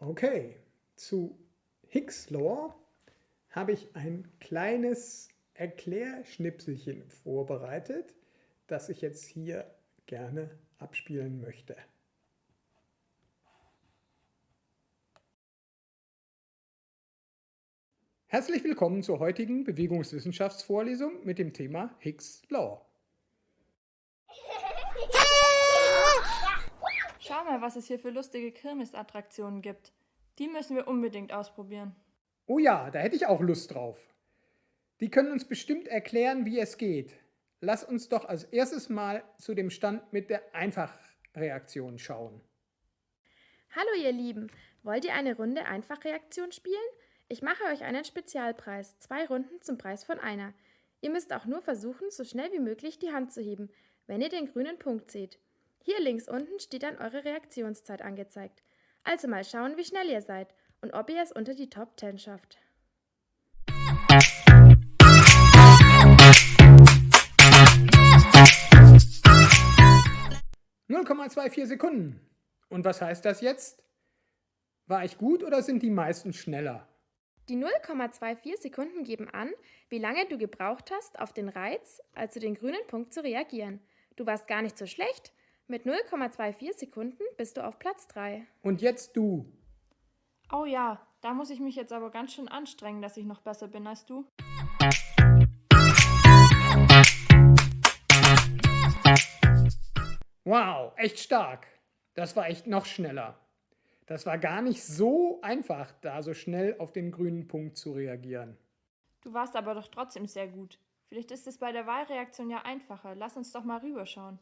Okay, zu Hicks Law habe ich ein kleines Erklärschnipselchen vorbereitet, das ich jetzt hier gerne abspielen möchte. Herzlich willkommen zur heutigen Bewegungswissenschaftsvorlesung mit dem Thema Hicks Law. Schau mal, was es hier für lustige Kirmesattraktionen gibt. Die müssen wir unbedingt ausprobieren. Oh ja, da hätte ich auch Lust drauf. Die können uns bestimmt erklären, wie es geht. Lass uns doch als erstes mal zu dem Stand mit der Einfachreaktion schauen. Hallo ihr Lieben, wollt ihr eine Runde Einfachreaktion spielen? Ich mache euch einen Spezialpreis, zwei Runden zum Preis von einer. Ihr müsst auch nur versuchen, so schnell wie möglich die Hand zu heben, wenn ihr den grünen Punkt seht. Hier links unten steht dann eure Reaktionszeit angezeigt. Also mal schauen, wie schnell ihr seid und ob ihr es unter die Top 10 schafft. ,24 Sekunden. Und was heißt das jetzt? War ich gut oder sind die meisten schneller? Die 0,24 Sekunden geben an, wie lange du gebraucht hast, auf den Reiz, also den grünen Punkt, zu reagieren. Du warst gar nicht so schlecht, mit 0,24 Sekunden bist du auf Platz 3. Und jetzt du. Oh ja, da muss ich mich jetzt aber ganz schön anstrengen, dass ich noch besser bin als du. Wow, echt stark. Das war echt noch schneller. Das war gar nicht so einfach, da so schnell auf den grünen Punkt zu reagieren. Du warst aber doch trotzdem sehr gut. Vielleicht ist es bei der Wahlreaktion ja einfacher. Lass uns doch mal rüberschauen.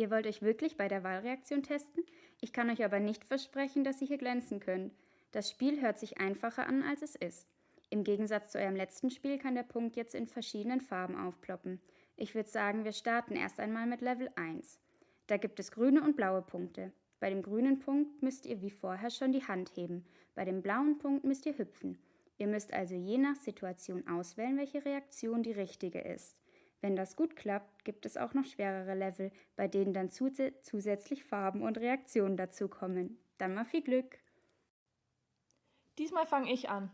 Ihr wollt euch wirklich bei der Wahlreaktion testen? Ich kann euch aber nicht versprechen, dass ihr hier glänzen könnt. Das Spiel hört sich einfacher an, als es ist. Im Gegensatz zu eurem letzten Spiel kann der Punkt jetzt in verschiedenen Farben aufploppen. Ich würde sagen, wir starten erst einmal mit Level 1. Da gibt es grüne und blaue Punkte. Bei dem grünen Punkt müsst ihr wie vorher schon die Hand heben, bei dem blauen Punkt müsst ihr hüpfen. Ihr müsst also je nach Situation auswählen, welche Reaktion die richtige ist. Wenn das gut klappt, gibt es auch noch schwerere Level, bei denen dann zus zusätzlich Farben und Reaktionen dazukommen. Dann mal viel Glück! Diesmal fange ich an.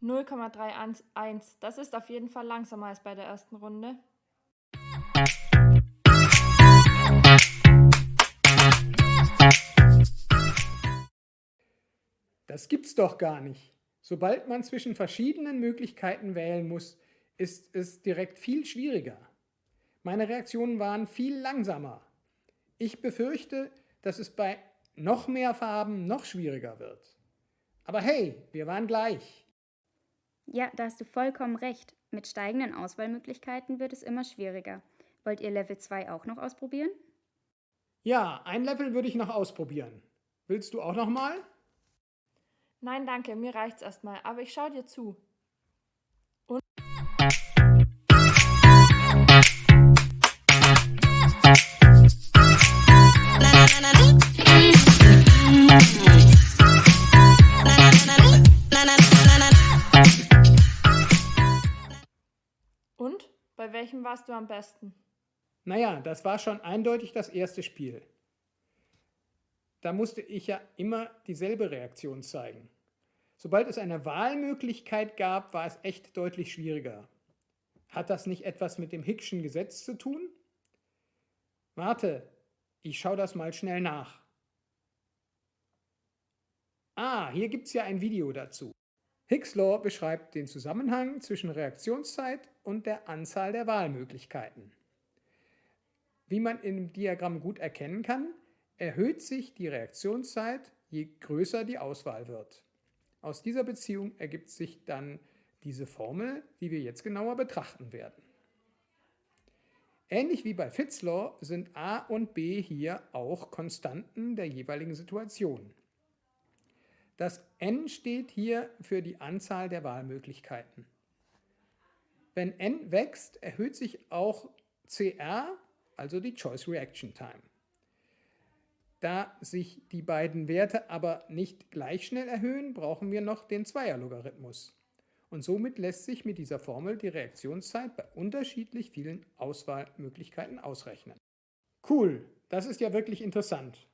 Null Komma Das ist auf jeden Fall langsamer als bei der ersten Runde. Das gibt's doch gar nicht. Sobald man zwischen verschiedenen Möglichkeiten wählen muss, ist es direkt viel schwieriger. Meine Reaktionen waren viel langsamer. Ich befürchte, dass es bei noch mehr Farben noch schwieriger wird. Aber hey, wir waren gleich. Ja, da hast du vollkommen recht. Mit steigenden Auswahlmöglichkeiten wird es immer schwieriger. Wollt ihr Level 2 auch noch ausprobieren? Ja, ein Level würde ich noch ausprobieren. Willst du auch noch mal? Nein, danke, mir reicht's erstmal, aber ich schau dir zu. Und Und? Bei welchem warst du am besten? Naja, das war schon eindeutig das erste Spiel da musste ich ja immer dieselbe Reaktion zeigen. Sobald es eine Wahlmöglichkeit gab, war es echt deutlich schwieriger. Hat das nicht etwas mit dem Hickschen Gesetz zu tun? Warte, ich schaue das mal schnell nach. Ah, hier gibt es ja ein Video dazu. Hicks Law beschreibt den Zusammenhang zwischen Reaktionszeit und der Anzahl der Wahlmöglichkeiten. Wie man im Diagramm gut erkennen kann, erhöht sich die Reaktionszeit, je größer die Auswahl wird. Aus dieser Beziehung ergibt sich dann diese Formel, die wir jetzt genauer betrachten werden. Ähnlich wie bei Fitzlaw sind a und b hier auch Konstanten der jeweiligen Situation. Das n steht hier für die Anzahl der Wahlmöglichkeiten. Wenn n wächst, erhöht sich auch CR, also die Choice Reaction Time. Da sich die beiden Werte aber nicht gleich schnell erhöhen, brauchen wir noch den Zweierlogarithmus. und somit lässt sich mit dieser Formel die Reaktionszeit bei unterschiedlich vielen Auswahlmöglichkeiten ausrechnen. Cool, das ist ja wirklich interessant.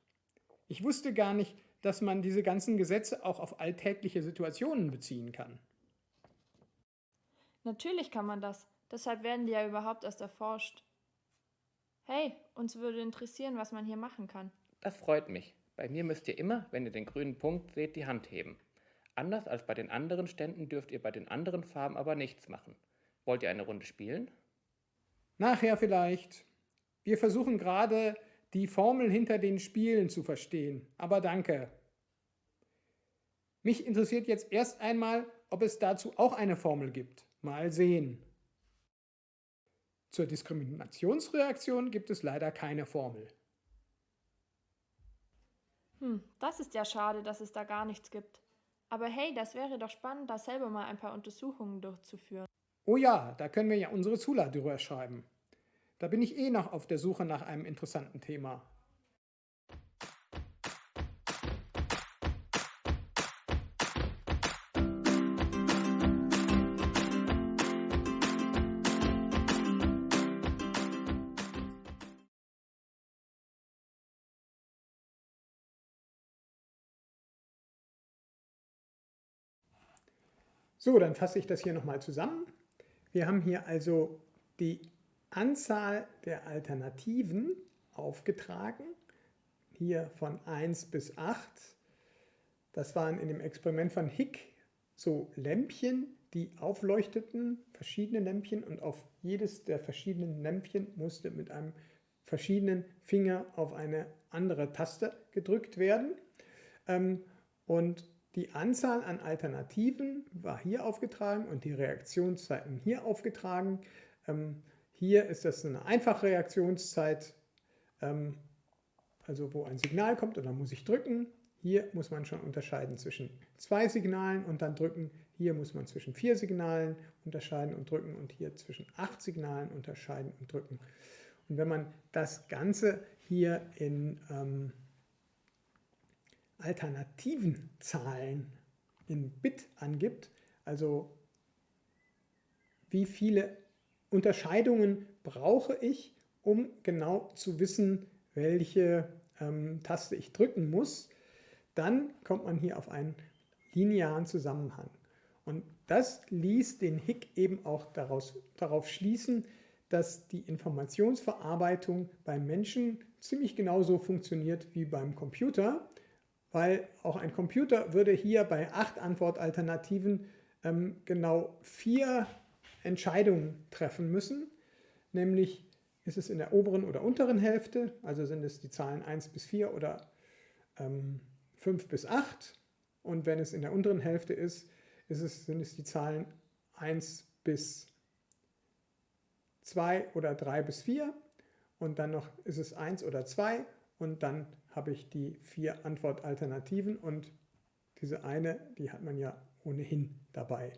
Ich wusste gar nicht, dass man diese ganzen Gesetze auch auf alltägliche Situationen beziehen kann. Natürlich kann man das, deshalb werden die ja überhaupt erst erforscht. Hey, uns würde interessieren, was man hier machen kann. Das freut mich. Bei mir müsst ihr immer, wenn ihr den grünen Punkt seht, die Hand heben. Anders als bei den anderen Ständen dürft ihr bei den anderen Farben aber nichts machen. Wollt ihr eine Runde spielen? Nachher vielleicht. Wir versuchen gerade, die Formel hinter den Spielen zu verstehen. Aber danke. Mich interessiert jetzt erst einmal, ob es dazu auch eine Formel gibt. Mal sehen. Zur Diskriminationsreaktion gibt es leider keine Formel. Hm, das ist ja schade, dass es da gar nichts gibt. Aber hey, das wäre doch spannend, da selber mal ein paar Untersuchungen durchzuführen. Oh ja, da können wir ja unsere Zula drüber schreiben. Da bin ich eh noch auf der Suche nach einem interessanten Thema. So, dann fasse ich das hier nochmal zusammen. Wir haben hier also die Anzahl der Alternativen aufgetragen, hier von 1 bis 8. Das waren in dem Experiment von Hick so Lämpchen, die aufleuchteten, verschiedene Lämpchen und auf jedes der verschiedenen Lämpchen musste mit einem verschiedenen Finger auf eine andere Taste gedrückt werden. Ähm, und die Anzahl an Alternativen war hier aufgetragen und die Reaktionszeiten hier aufgetragen. Ähm, hier ist das eine einfache Reaktionszeit, ähm, also wo ein Signal kommt und dann muss ich drücken. Hier muss man schon unterscheiden zwischen zwei Signalen und dann drücken. Hier muss man zwischen vier Signalen unterscheiden und drücken und hier zwischen acht Signalen unterscheiden und drücken. Und wenn man das Ganze hier in ähm, alternativen Zahlen in Bit angibt, also wie viele Unterscheidungen brauche ich, um genau zu wissen, welche ähm, Taste ich drücken muss, dann kommt man hier auf einen linearen Zusammenhang. Und das ließ den Hick eben auch daraus, darauf schließen, dass die Informationsverarbeitung beim Menschen ziemlich genauso funktioniert wie beim Computer weil auch ein Computer würde hier bei acht Antwortalternativen ähm, genau vier Entscheidungen treffen müssen, nämlich ist es in der oberen oder unteren Hälfte, also sind es die Zahlen 1 bis 4 oder ähm, 5 bis 8 und wenn es in der unteren Hälfte ist, ist es, sind es die Zahlen 1 bis 2 oder 3 bis 4 und dann noch ist es 1 oder 2 und dann habe ich die vier Antwortalternativen und diese eine, die hat man ja ohnehin dabei.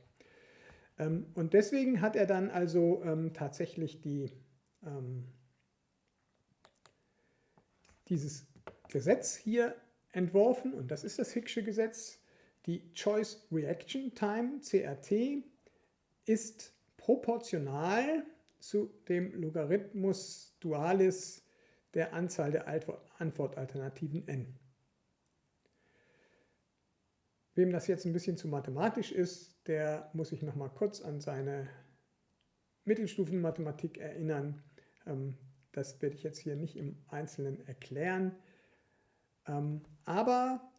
Ähm, und deswegen hat er dann also ähm, tatsächlich die, ähm, dieses Gesetz hier entworfen und das ist das Hicksche Gesetz. Die Choice Reaction Time, CRT, ist proportional zu dem Logarithmus Dualis der Anzahl der Antwortalternativen n. Wem das jetzt ein bisschen zu mathematisch ist, der muss sich noch mal kurz an seine Mittelstufenmathematik erinnern. Ähm, das werde ich jetzt hier nicht im Einzelnen erklären. Ähm, aber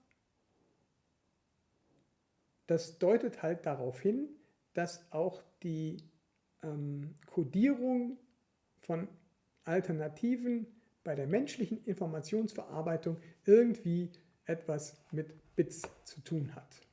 das deutet halt darauf hin, dass auch die ähm, Codierung von Alternativen bei der menschlichen Informationsverarbeitung irgendwie etwas mit Bits zu tun hat.